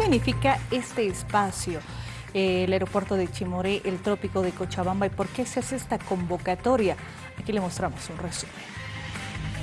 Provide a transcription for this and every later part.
significa este espacio? Eh, el aeropuerto de Chimoré, el trópico de Cochabamba y por qué se hace esta convocatoria. Aquí le mostramos un resumen.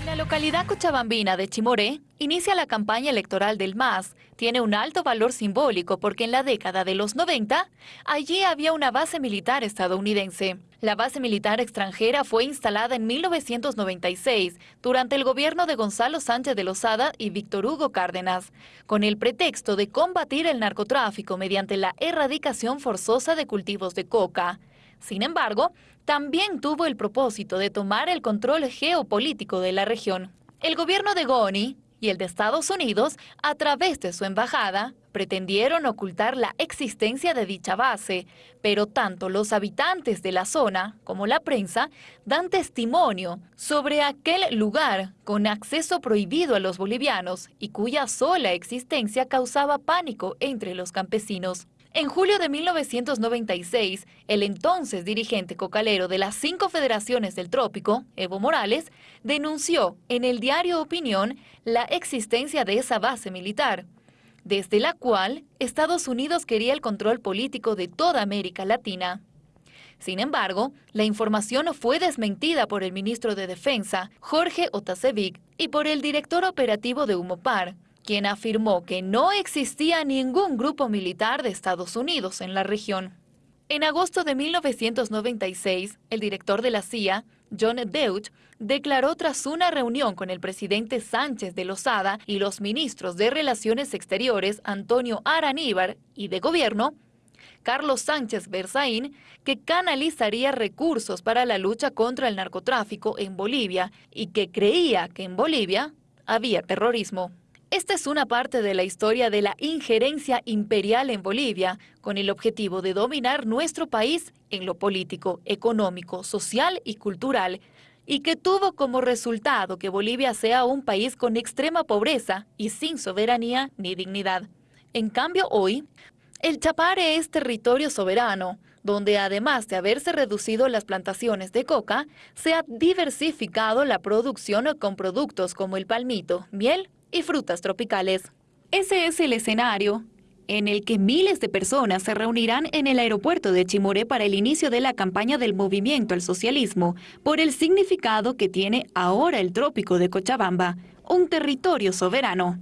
La localidad cochabambina de Chimoré inicia la campaña electoral del MAS. Tiene un alto valor simbólico porque en la década de los 90 allí había una base militar estadounidense. La base militar extranjera fue instalada en 1996 durante el gobierno de Gonzalo Sánchez de Lozada y Víctor Hugo Cárdenas, con el pretexto de combatir el narcotráfico mediante la erradicación forzosa de cultivos de coca. Sin embargo, también tuvo el propósito de tomar el control geopolítico de la región. El gobierno de Goni y el de Estados Unidos, a través de su embajada, pretendieron ocultar la existencia de dicha base, pero tanto los habitantes de la zona como la prensa dan testimonio sobre aquel lugar con acceso prohibido a los bolivianos y cuya sola existencia causaba pánico entre los campesinos. En julio de 1996, el entonces dirigente cocalero de las cinco federaciones del trópico, Evo Morales, denunció en el diario Opinión la existencia de esa base militar, desde la cual Estados Unidos quería el control político de toda América Latina. Sin embargo, la información fue desmentida por el ministro de Defensa, Jorge Otasevic, y por el director operativo de Humopar, quien afirmó que no existía ningún grupo militar de Estados Unidos en la región. En agosto de 1996, el director de la CIA, John Deutsch, declaró tras una reunión con el presidente Sánchez de Lozada y los ministros de Relaciones Exteriores Antonio Araníbar y de Gobierno, Carlos Sánchez Berzaín, que canalizaría recursos para la lucha contra el narcotráfico en Bolivia y que creía que en Bolivia había terrorismo. Esta es una parte de la historia de la injerencia imperial en Bolivia, con el objetivo de dominar nuestro país en lo político, económico, social y cultural, y que tuvo como resultado que Bolivia sea un país con extrema pobreza y sin soberanía ni dignidad. En cambio, hoy, el Chapare es territorio soberano, donde además de haberse reducido las plantaciones de coca, se ha diversificado la producción con productos como el palmito, miel y frutas tropicales. Ese es el escenario en el que miles de personas se reunirán en el aeropuerto de Chimoré para el inicio de la campaña del movimiento al socialismo, por el significado que tiene ahora el trópico de Cochabamba, un territorio soberano.